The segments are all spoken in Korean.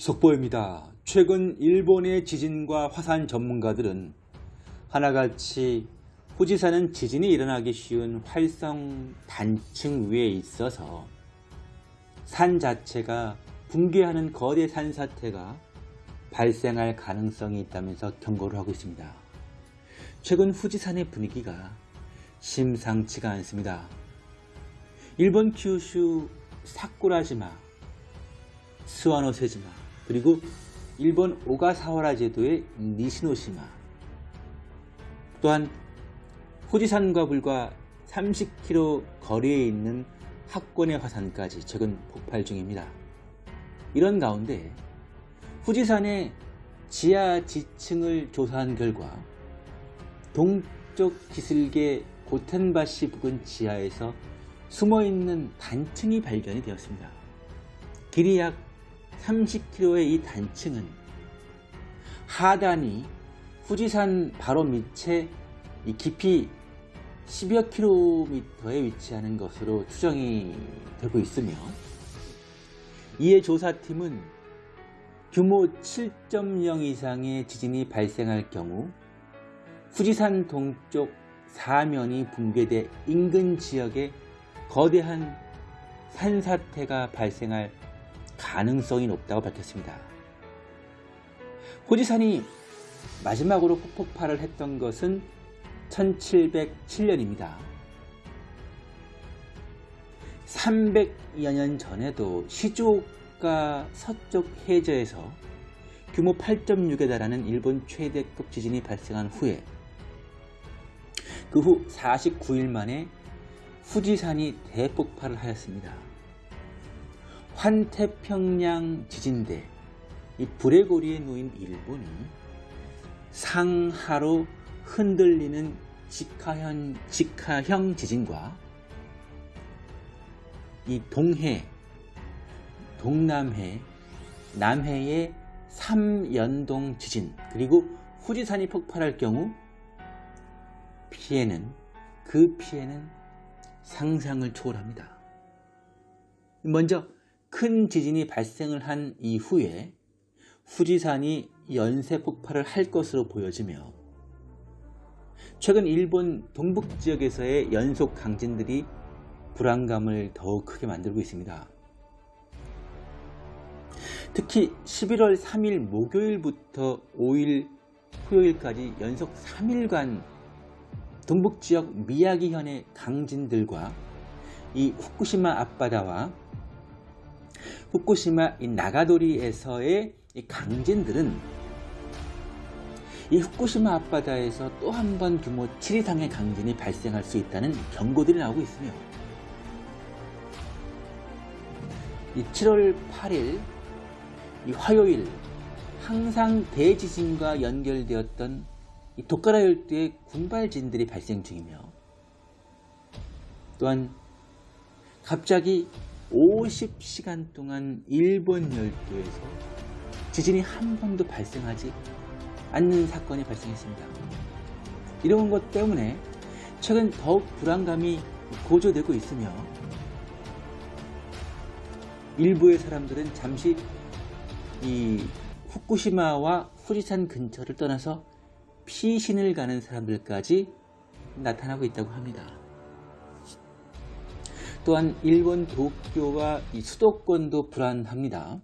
속보입니다. 최근 일본의 지진과 화산 전문가들은 하나같이 후지산은 지진이 일어나기 쉬운 활성 단층 위에 있어서 산 자체가 붕괴하는 거대 산사태가 발생할 가능성이 있다면서 경고를 하고 있습니다. 최근 후지산의 분위기가 심상치가 않습니다. 일본 큐슈 사쿠라지마, 스와노세지마, 그리고 일본 오가사와라 제도의 니시노시마, 또한 후지산과 불과 30km 거리에 있는 학권의 화산까지 최근 폭발 중입니다. 이런 가운데 후지산의 지하 지층을 조사한 결과 동쪽 기슭의 고텐바시 부근 지하에서 숨어있는 단층이 발견이 되었습니다. 길이 약 30km의 이 단층은 하단이 후지산 바로 밑에 깊이 10여 킬로미터에 위치하는 것으로 추정이 되고 있으며 이에 조사팀은 규모 7.0 이상의 지진이 발생할 경우 후지산 동쪽 사면이 붕괴돼 인근 지역에 거대한 산사태가 발생할 가능성이 높다고 밝혔습니다. 후지산이 마지막으로 폭발을 했던 것은 1707년입니다. 300여 년 전에도 시즈오카 서쪽 해저에서 규모 8.6에 달하는 일본 최대급 지진이 발생한 후에 그 후 49일 만에 후지산이 대폭발을 하였습니다. 환태평양 지진대 이 불의 고리에 놓인 일본이 상하로 흔들리는 직하형, 직하형 지진과 이 동해, 동남해, 남해의 3연동 지진 그리고 후지산이 폭발할 경우 피해는 그 피해는 상상을 초월합니다. 먼저 큰 지진이 발생을 한 이후에 후지산이 연쇄 폭발을 할 것으로 보여지며 최근 일본 동북 지역에서의 연속 강진들이 불안감을 더욱 크게 만들고 있습니다. 특히 11월 3일 목요일부터 5일 토요일까지 연속 3일간 동북 지역 미야기현의 강진들과 이 후쿠시마 앞바다와 후쿠시마 나가도리에서의 강진들은 이 후쿠시마 앞바다에서 또 한 번 규모 7 이상의 강진이 발생할 수 있다는 경고들이 나오고 있으며 이 7월 8일 이 화요일 항상 대지진과 연결되었던 이 도카라 열도의 군발진들이 발생 중이며 또한 갑자기 50시간 동안 일본 열도에서 지진이 한 번도 발생하지 않는 사건이 발생했습니다. 이런 것 때문에 최근 더욱 불안감이 고조되고 있으며 일부의 사람들은 잠시 이 후쿠시마와 후지산 근처를 떠나서 피신을 가는 사람들까지 나타나고 있다고 합니다. 또한 일본 도쿄와 수도권도 불안합니다.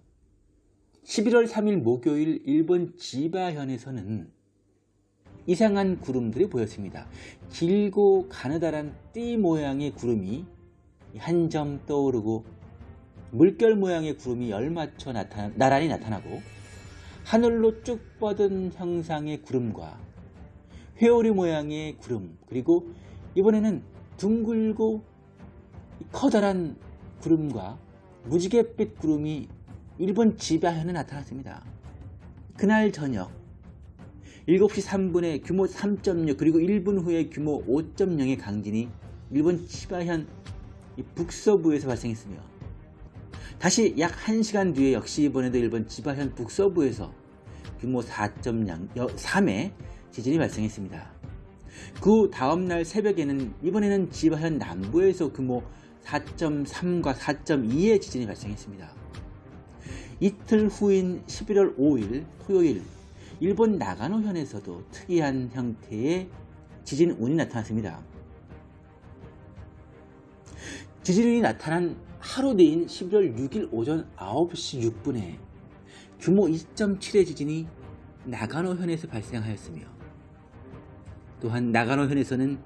11월 3일 목요일 일본 지바현에서는 이상한 구름들이 보였습니다. 길고 가느다란 띠 모양의 구름이 한 점 떠오르고 물결 모양의 구름이 열맞춰 나타나, 나란히 나타나고 하늘로 쭉 뻗은 형상의 구름과 회오리 모양의 구름 그리고 이번에는 둥글고 커다란 구름과 무지갯빛 구름이 일본 지바현에 나타났습니다. 그날 저녁 7시 3분에 규모 3.6 그리고 1분 후에 규모 5.0의 강진이 일본 지바현 북서부에서 발생했으며 다시 약 1시간 뒤에 역시 이번에도 일본 지바현 북서부에서 규모 4.3의 지진이 발생했습니다. 그 다음날 새벽에는 이번에는 지바현 남부에서 규모 4.3과 4.2의 지진이 발생했습니다. 이틀 후인 11월 5일 토요일 일본 나가노현에서도 특이한 형태의 지진 운이 나타났습니다. 지진운이 나타난 하루 뒤인 11월 6일 오전 9시 6분에 규모 2.7의 지진이 나가노현에서 발생하였으며 또한 나가노현에서는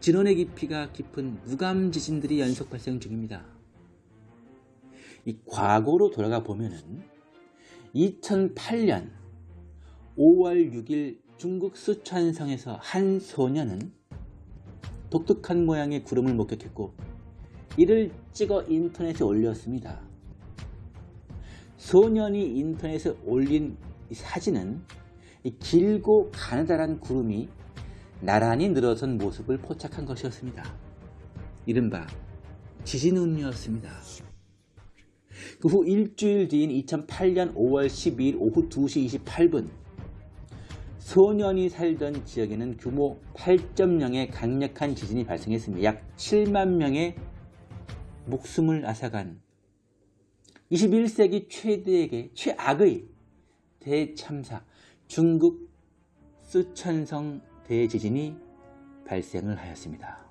진원의 깊이가 깊은 무감 지진들이 연속 발생 중입니다. 이 과거로 돌아가 보면은 2008년 5월 6일 중국 수촨성에서 한 소년은 독특한 모양의 구름을 목격했고 이를 찍어 인터넷에 올렸습니다. 소년이 인터넷에 올린 사진은 길고 가느다란 구름이 나란히 늘어선 모습을 포착한 것이었습니다. 이른바 지진운이었습니다. 그 후 일주일 뒤인 2008년 5월 12일 오후 2시 28분 소년이 살던 지역에는 규모 8.0의 강력한 지진이 발생했습니다. 약 7만 명의 목숨을 앗아간 21세기 최대의 최악의 대참사 중국 쓰촨성 대지진이 발생을 하였습니다.